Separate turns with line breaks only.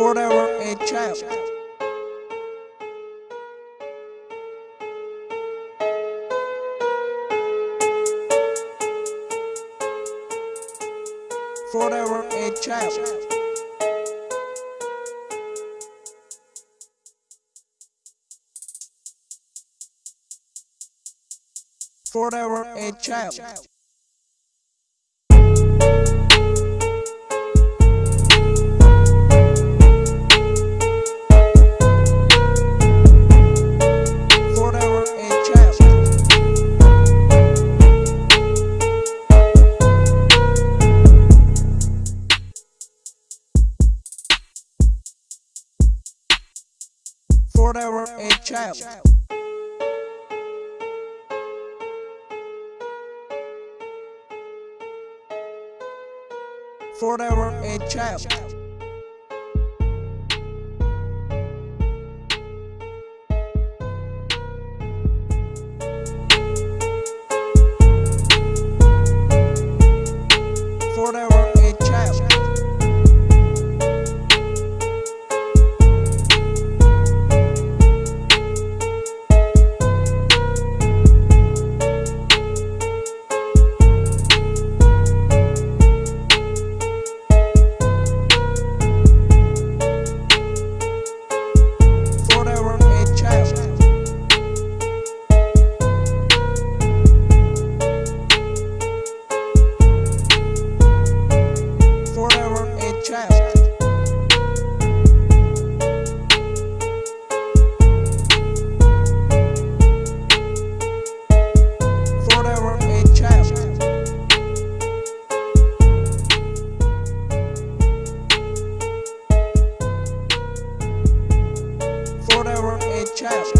forever a child. Forever a child. Forever a child. Forever a child. Forever a child. Forever a child. Child.